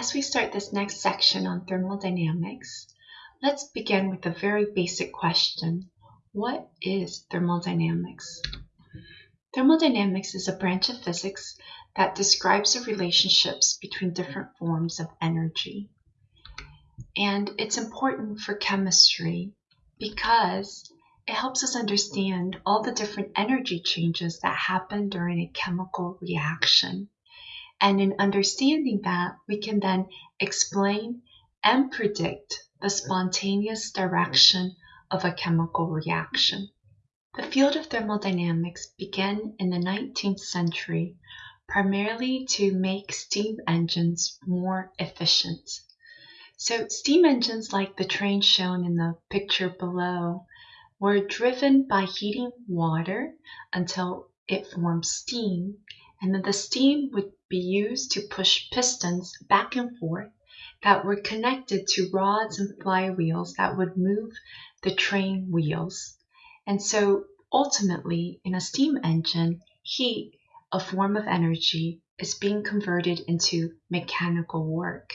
As we start this next section on thermodynamics, let's begin with a very basic question. What is thermodynamics? Thermodynamics is a branch of physics that describes the relationships between different forms of energy. And it's important for chemistry because it helps us understand all the different energy changes that happen during a chemical reaction. And in understanding that, we can then explain and predict the spontaneous direction of a chemical reaction. The field of thermodynamics began in the 19th century primarily to make steam engines more efficient. So steam engines like the train shown in the picture below were driven by heating water until it formed steam and then the steam would be used to push pistons back and forth that were connected to rods and flywheels that would move the train wheels. And so ultimately, in a steam engine, heat, a form of energy, is being converted into mechanical work.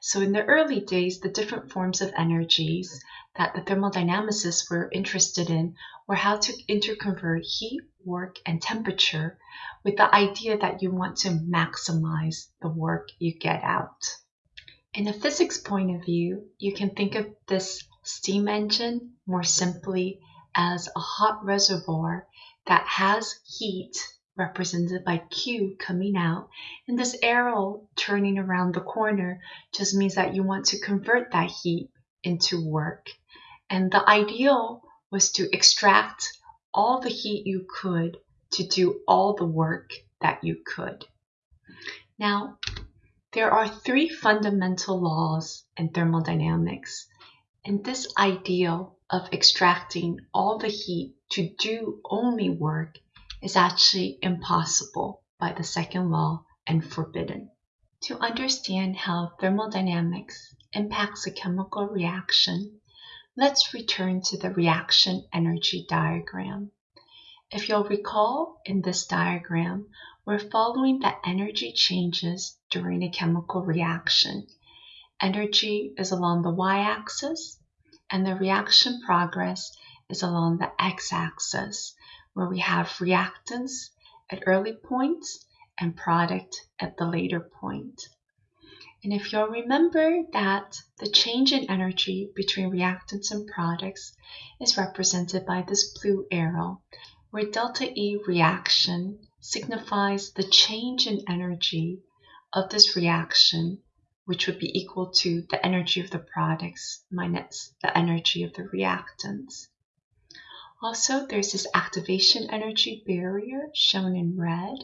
So in the early days, the different forms of energies that the thermodynamicists were interested in were how to interconvert heat, work, and temperature with the idea that you want to maximize the work you get out. In a physics point of view, you can think of this steam engine more simply as a hot reservoir that has heat represented by Q coming out and this arrow turning around the corner just means that you want to convert that heat into work. And the ideal was to extract all the heat you could to do all the work that you could. Now, there are three fundamental laws in thermodynamics, and this ideal of extracting all the heat to do only work is actually impossible by the second law and forbidden. To understand how thermodynamics impacts a chemical reaction, let's return to the reaction energy diagram. If you'll recall in this diagram, we're following the energy changes during a chemical reaction. Energy is along the y-axis and the reaction progress is along the x-axis where we have reactants at early points and product at the later point. And if you'll remember that the change in energy between reactants and products is represented by this blue arrow, where delta E reaction signifies the change in energy of this reaction, which would be equal to the energy of the products minus the energy of the reactants. Also, there's this activation energy barrier shown in red.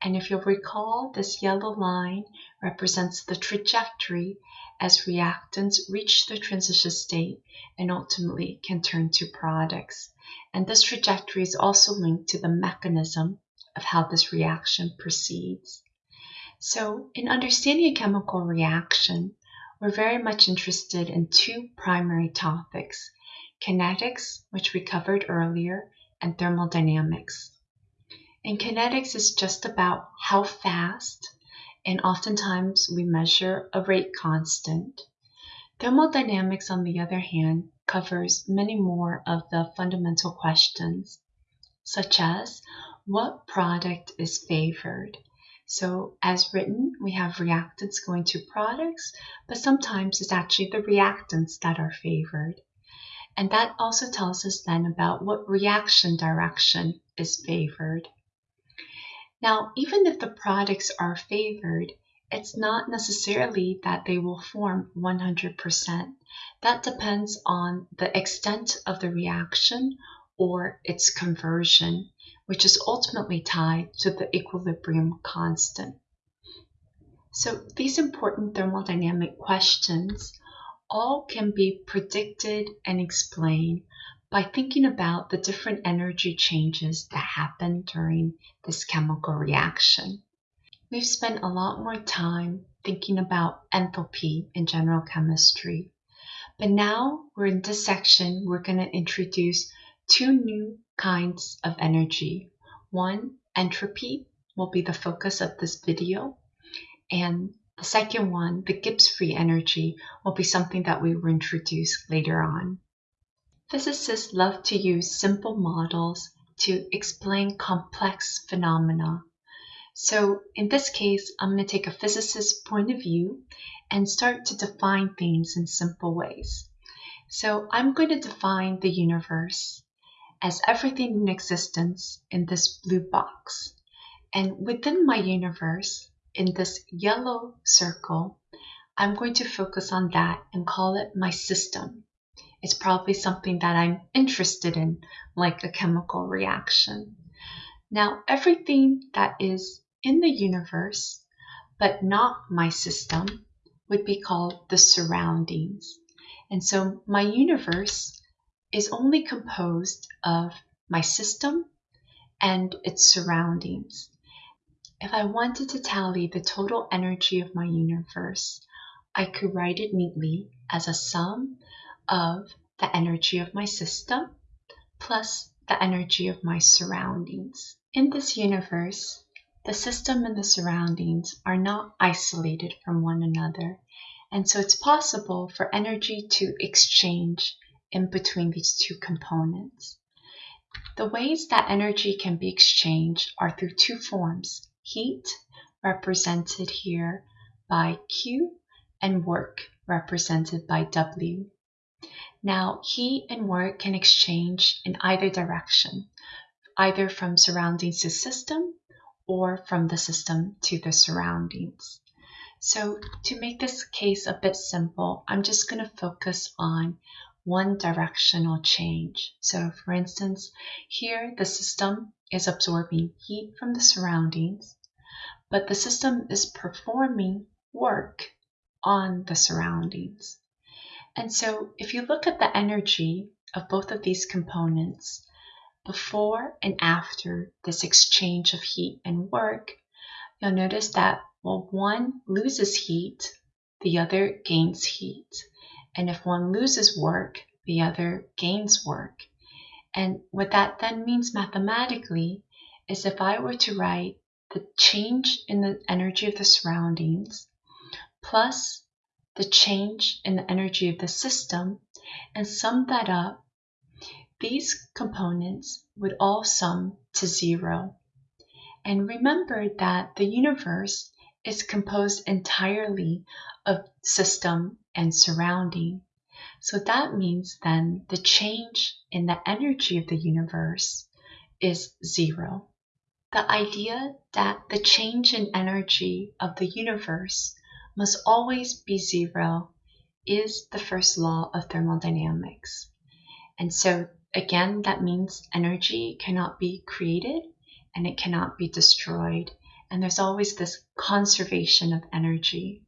And if you'll recall, this yellow line represents the trajectory as reactants reach the transition state and ultimately can turn to products. And this trajectory is also linked to the mechanism of how this reaction proceeds. So in understanding a chemical reaction, we're very much interested in two primary topics, kinetics, which we covered earlier, and thermodynamics. And kinetics is just about how fast, and oftentimes we measure a rate constant. Thermodynamics, on the other hand, covers many more of the fundamental questions, such as what product is favored? So as written, we have reactants going to products, but sometimes it's actually the reactants that are favored. And that also tells us then about what reaction direction is favored. Now, even if the products are favored, it's not necessarily that they will form 100%. That depends on the extent of the reaction or its conversion, which is ultimately tied to the equilibrium constant. So these important thermodynamic questions all can be predicted and explained by thinking about the different energy changes that happen during this chemical reaction. We've spent a lot more time thinking about enthalpy in general chemistry. But now we're in this section, we're going to introduce two new kinds of energy. One, entropy, will be the focus of this video. And The second one, the Gibbs free energy, will be something that we will introduce later on. Physicists love to use simple models to explain complex phenomena. So in this case, I'm going to take a physicist's point of view and start to define things in simple ways. So I'm going to define the universe as everything in existence in this blue box. And within my universe, in this yellow circle, I'm going to focus on that and call it my system. It's probably something that I'm interested in, like a chemical reaction. Now, everything that is in the universe, but not my system, would be called the surroundings. And so my universe is only composed of my system and its surroundings. If I wanted to tally the total energy of my universe, I could write it neatly as a sum of the energy of my system plus the energy of my surroundings. In this universe, the system and the surroundings are not isolated from one another, and so it's possible for energy to exchange in between these two components. The ways that energy can be exchanged are through two forms heat, represented here by Q, and work, represented by W. Now, heat and work can exchange in either direction, either from surroundings to system or from the system to the surroundings. So to make this case a bit simple, I'm just going to focus on one directional change. So for instance, here the system is absorbing heat from the surroundings, but the system is performing work on the surroundings. And so if you look at the energy of both of these components, before and after this exchange of heat and work, you'll notice that while one loses heat, the other gains heat. And if one loses work, the other gains work. And what that then means mathematically is if I were to write the change in the energy of the surroundings plus the change in the energy of the system and sum that up, these components would all sum to zero. And remember that the universe is composed entirely of system and surrounding. So that means then the change in the energy of the universe is zero. The idea that the change in energy of the universe must always be zero is the first law of thermodynamics. And so again, that means energy cannot be created and it cannot be destroyed. And there's always this conservation of energy.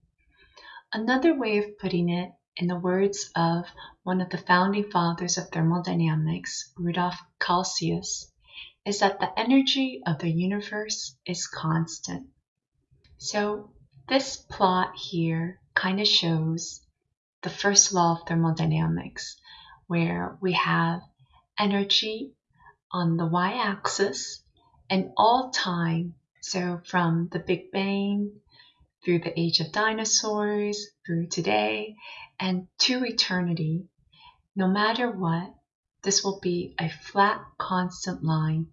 Another way of putting it in the words of one of the founding fathers of thermodynamics, Rudolf Clausius, is that the energy of the universe is constant. So this plot here kind of shows the first law of thermodynamics, where we have energy on the y-axis and all time, so from the Big Bang through the age of dinosaurs, through today, and to eternity, no matter what, this will be a flat, constant line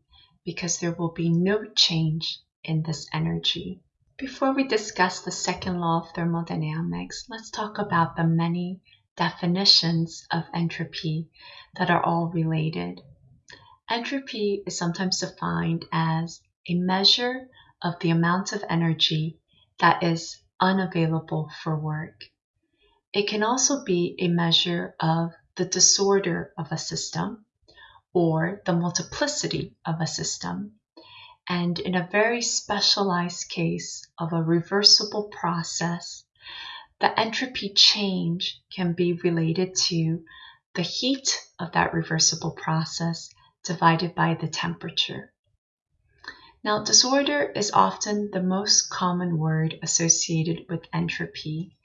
because there will be no change in this energy. Before we discuss the second law of thermodynamics, let's talk about the many definitions of entropy that are all related. Entropy is sometimes defined as a measure of the amount of energy that is unavailable for work. It can also be a measure of the disorder of a system or the multiplicity of a system. And in a very specialized case of a reversible process, the entropy change can be related to the heat of that reversible process divided by the temperature. Now, disorder is often the most common word associated with entropy,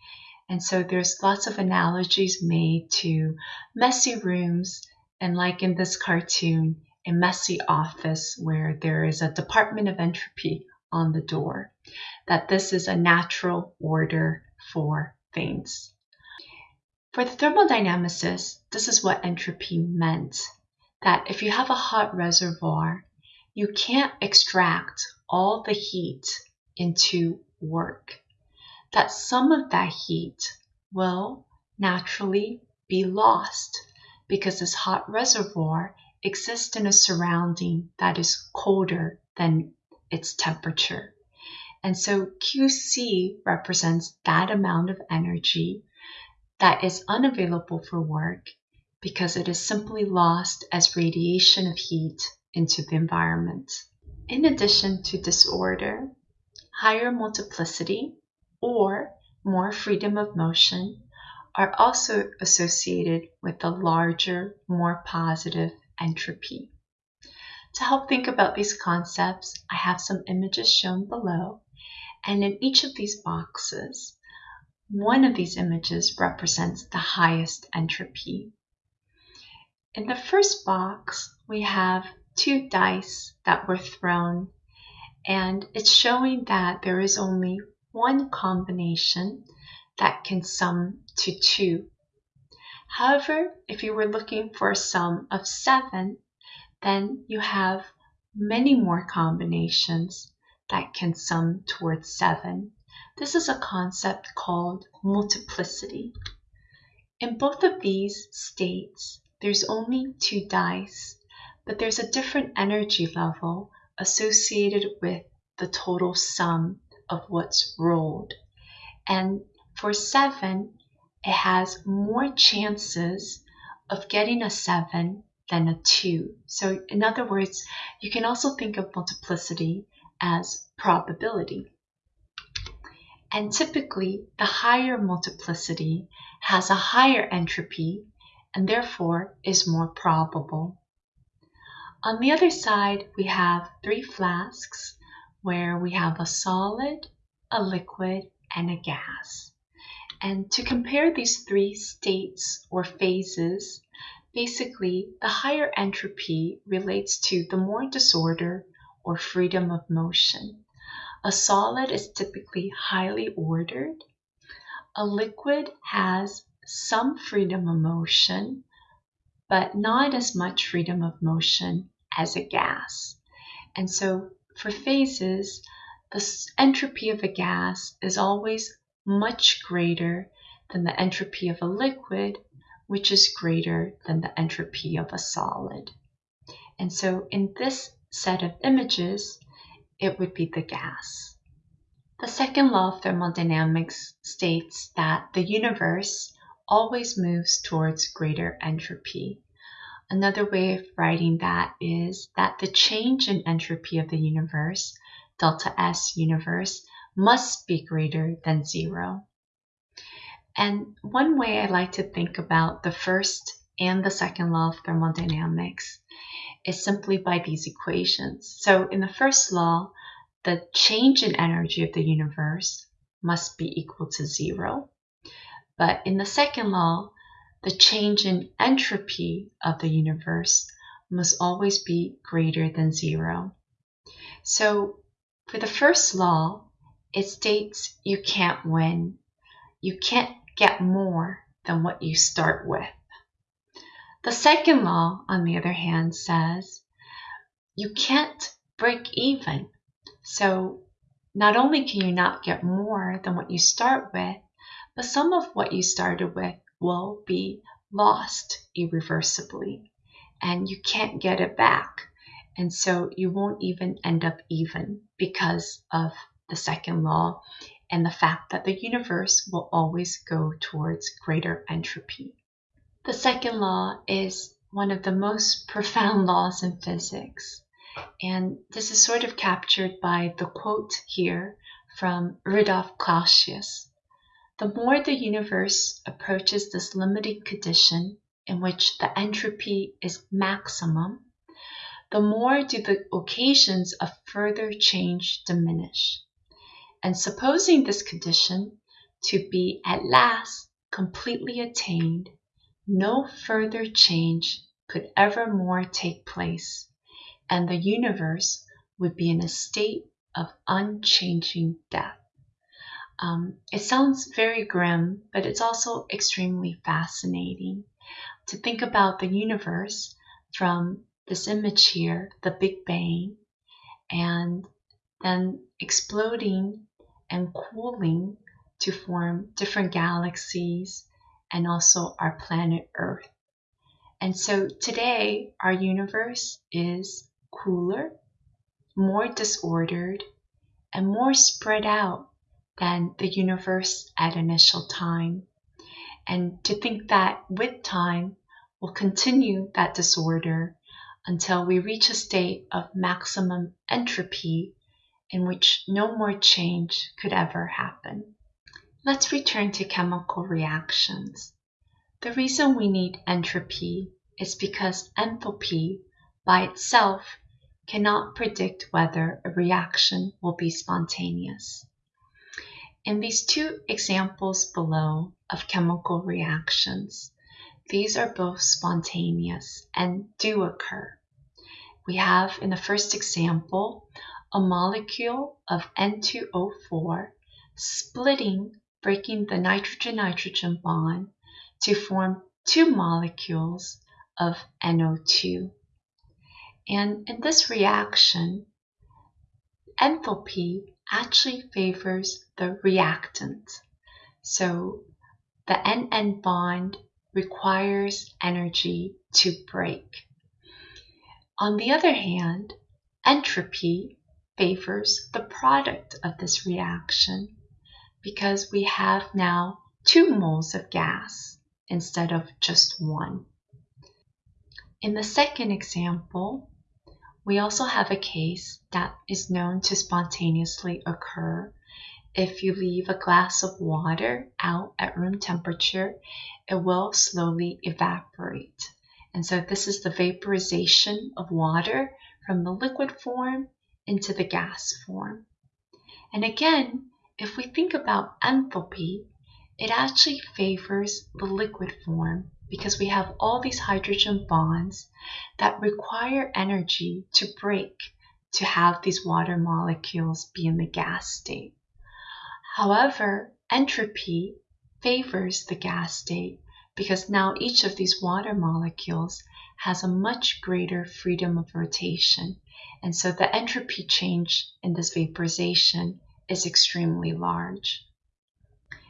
and so there's lots of analogies made to messy rooms and like in this cartoon, a messy office where there is a department of entropy on the door, that this is a natural order for things. For the thermodynamicists, this is what entropy meant, that if you have a hot reservoir, you can't extract all the heat into work, that some of that heat will naturally be lost because this hot reservoir exists in a surrounding that is colder than its temperature. And so QC represents that amount of energy that is unavailable for work because it is simply lost as radiation of heat into the environment. In addition to disorder, higher multiplicity or more freedom of motion are also associated with a larger, more positive entropy. To help think about these concepts, I have some images shown below, and in each of these boxes, one of these images represents the highest entropy. In the first box, we have two dice that were thrown, and it's showing that there is only one combination that can sum to 2. However, if you were looking for a sum of 7, then you have many more combinations that can sum towards 7. This is a concept called multiplicity. In both of these states, there's only two dice, but there's a different energy level associated with the total sum of what's rolled. And for 7, it has more chances of getting a 7 than a 2. So in other words, you can also think of multiplicity as probability. And typically, the higher multiplicity has a higher entropy and therefore is more probable. On the other side, we have three flasks where we have a solid, a liquid, and a gas. And to compare these three states or phases, basically the higher entropy relates to the more disorder or freedom of motion. A solid is typically highly ordered. A liquid has some freedom of motion, but not as much freedom of motion as a gas. And so for phases, the entropy of a gas is always much greater than the entropy of a liquid, which is greater than the entropy of a solid. And so in this set of images, it would be the gas. The second law of thermodynamics states that the universe always moves towards greater entropy. Another way of writing that is that the change in entropy of the universe, delta S universe, must be greater than zero. And one way I like to think about the first and the second law of thermodynamics is simply by these equations. So in the first law, the change in energy of the universe must be equal to zero. But in the second law, the change in entropy of the universe must always be greater than zero. So for the first law, it states you can't win. You can't get more than what you start with. The second law, on the other hand, says you can't break even. So not only can you not get more than what you start with, but some of what you started with will be lost irreversibly and you can't get it back. And so you won't even end up even because of the second law and the fact that the universe will always go towards greater entropy. The second law is one of the most profound laws in physics. And this is sort of captured by the quote here from Rudolf Clausius. The more the universe approaches this limiting condition in which the entropy is maximum, the more do the occasions of further change diminish. And supposing this condition to be at last completely attained, no further change could ever more take place, and the universe would be in a state of unchanging death. Um, it sounds very grim, but it's also extremely fascinating to think about the universe from this image here, the Big Bang, and then exploding and cooling to form different galaxies and also our planet Earth. And so today, our universe is cooler, more disordered, and more spread out than the universe at initial time. And to think that with time, we'll continue that disorder until we reach a state of maximum entropy in which no more change could ever happen. Let's return to chemical reactions. The reason we need entropy is because enthalpy by itself cannot predict whether a reaction will be spontaneous. In these two examples below of chemical reactions, these are both spontaneous and do occur. We have in the first example a molecule of N2O4 splitting, breaking the nitrogen-nitrogen bond to form two molecules of NO2. And in this reaction, enthalpy actually favors the reactant. So the NN bond requires energy to break. On the other hand, entropy favors the product of this reaction because we have now two moles of gas instead of just one. In the second example, we also have a case that is known to spontaneously occur. If you leave a glass of water out at room temperature, it will slowly evaporate. And so this is the vaporization of water from the liquid form into the gas form. And again, if we think about enthalpy, it actually favors the liquid form because we have all these hydrogen bonds that require energy to break to have these water molecules be in the gas state. However, entropy favors the gas state because now each of these water molecules has a much greater freedom of rotation. And so the entropy change in this vaporization is extremely large.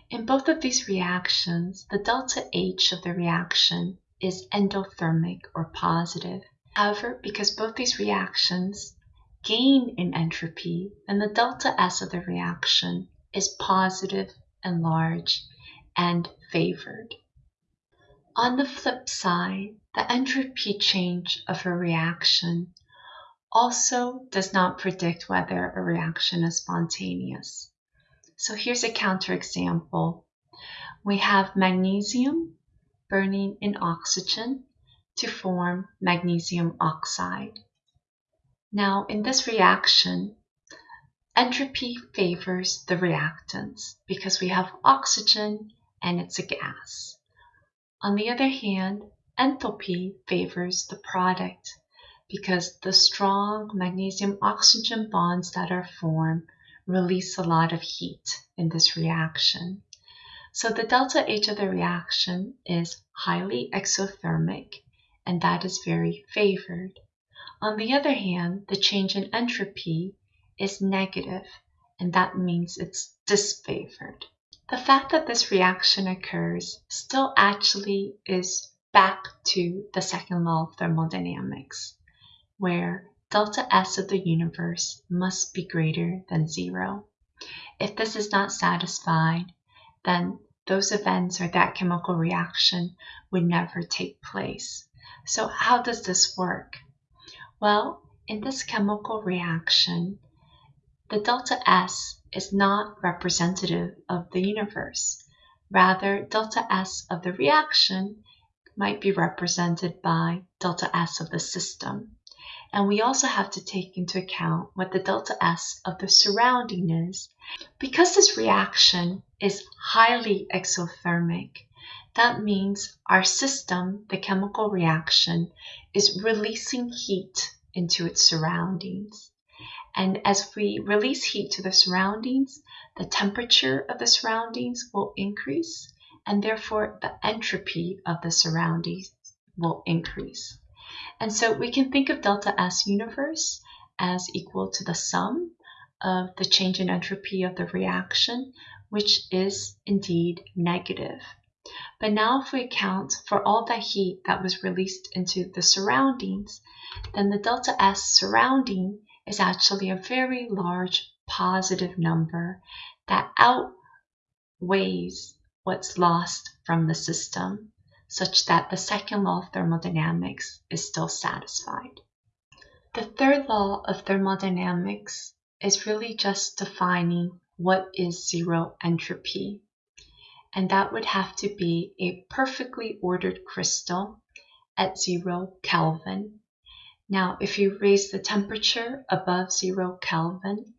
In both of these reactions, the delta H of the reaction is endothermic or positive. However, because both these reactions gain in entropy, then the delta S of the reaction is positive and large and favored. On the flip side, the entropy change of a reaction also does not predict whether a reaction is spontaneous. So here's a counterexample. We have magnesium burning in oxygen to form magnesium oxide. Now in this reaction, entropy favors the reactants because we have oxygen and it's a gas. On the other hand, enthalpy favors the product because the strong magnesium oxygen bonds that are formed release a lot of heat in this reaction. So the delta H of the reaction is highly exothermic, and that is very favored. On the other hand, the change in entropy is negative, and that means it's disfavored. The fact that this reaction occurs still actually is back to the second law of thermodynamics, where delta S of the universe must be greater than zero. If this is not satisfied, then those events or that chemical reaction would never take place. So how does this work? Well, in this chemical reaction, the delta S is not representative of the universe. Rather, delta S of the reaction might be represented by delta S of the system. And we also have to take into account what the delta S of the surrounding is. Because this reaction is highly exothermic, that means our system, the chemical reaction, is releasing heat into its surroundings. And as we release heat to the surroundings, the temperature of the surroundings will increase, and therefore the entropy of the surroundings will increase. And so we can think of delta S universe as equal to the sum of the change in entropy of the reaction, which is indeed negative. But now if we account for all the heat that was released into the surroundings, then the delta S surrounding is actually a very large positive number that outweighs what's lost from the system, such that the second law of thermodynamics is still satisfied. The third law of thermodynamics is really just defining what is zero entropy. And that would have to be a perfectly ordered crystal at zero Kelvin now, if you raise the temperature above zero Kelvin,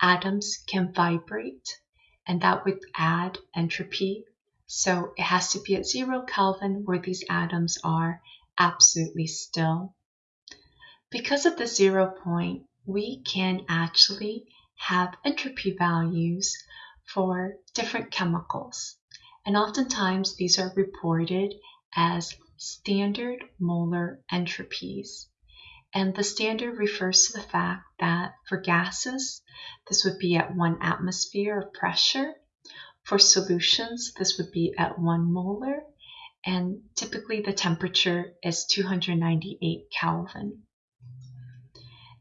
atoms can vibrate and that would add entropy. So it has to be at zero Kelvin where these atoms are absolutely still. Because of the zero point, we can actually have entropy values for different chemicals. And oftentimes these are reported as standard molar entropies. And the standard refers to the fact that for gases, this would be at one atmosphere of pressure. For solutions, this would be at one molar. And typically the temperature is 298 Kelvin.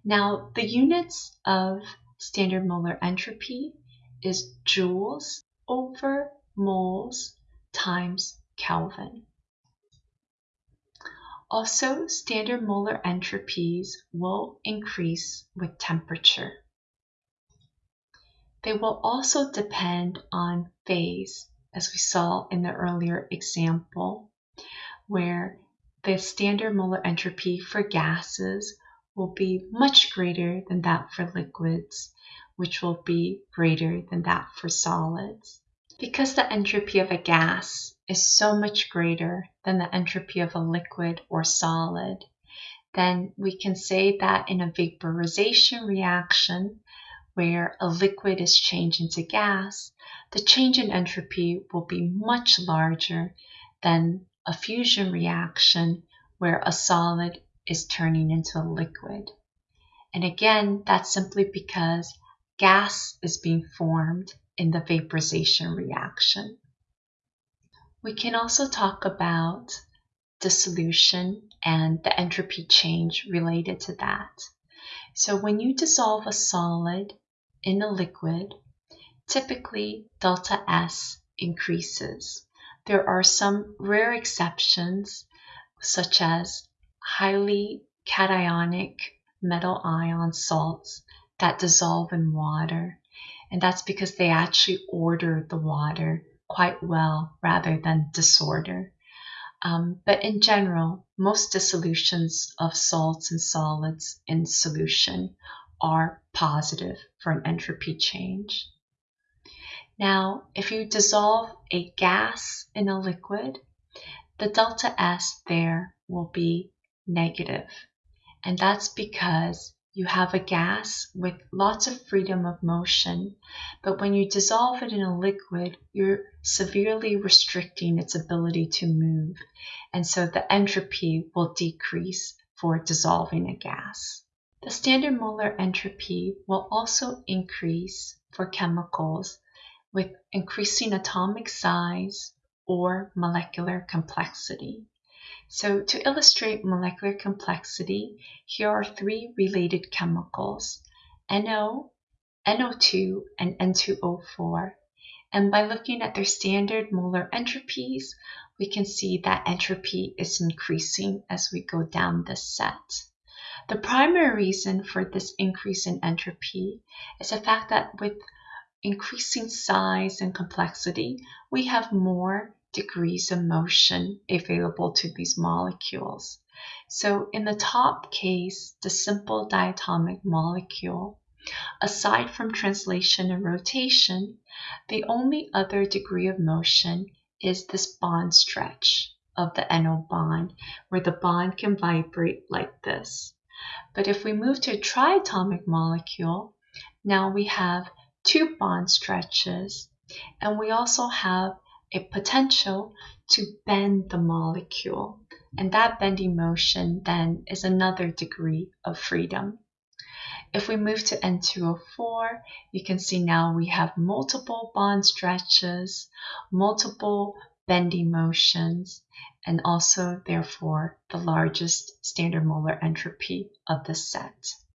Now, the units of standard molar entropy is joules over moles times Kelvin. Also, standard molar entropies will increase with temperature. They will also depend on phase, as we saw in the earlier example, where the standard molar entropy for gases will be much greater than that for liquids, which will be greater than that for solids. Because the entropy of a gas is so much greater than the entropy of a liquid or solid, then we can say that in a vaporization reaction, where a liquid is changed into gas, the change in entropy will be much larger than a fusion reaction where a solid is turning into a liquid. And again, that's simply because gas is being formed in the vaporization reaction. We can also talk about dissolution and the entropy change related to that. So when you dissolve a solid in a liquid, typically delta S increases. There are some rare exceptions, such as highly cationic metal ion salts that dissolve in water and that's because they actually order the water quite well rather than disorder. Um, but in general, most dissolutions of salts and solids in solution are positive for an entropy change. Now, if you dissolve a gas in a liquid, the delta S there will be negative. And that's because you have a gas with lots of freedom of motion, but when you dissolve it in a liquid, you're severely restricting its ability to move, and so the entropy will decrease for dissolving a gas. The standard molar entropy will also increase for chemicals with increasing atomic size or molecular complexity. So to illustrate molecular complexity, here are three related chemicals, NO, NO2, and N2O4. And by looking at their standard molar entropies, we can see that entropy is increasing as we go down this set. The primary reason for this increase in entropy is the fact that with increasing size and complexity, we have more degrees of motion available to these molecules. So in the top case, the simple diatomic molecule, aside from translation and rotation, the only other degree of motion is this bond stretch of the NO bond, where the bond can vibrate like this. But if we move to a triatomic molecule, now we have two bond stretches and we also have a potential to bend the molecule. And that bending motion then is another degree of freedom. If we move to N2O4, you can see now we have multiple bond stretches, multiple bending motions, and also therefore the largest standard molar entropy of the set.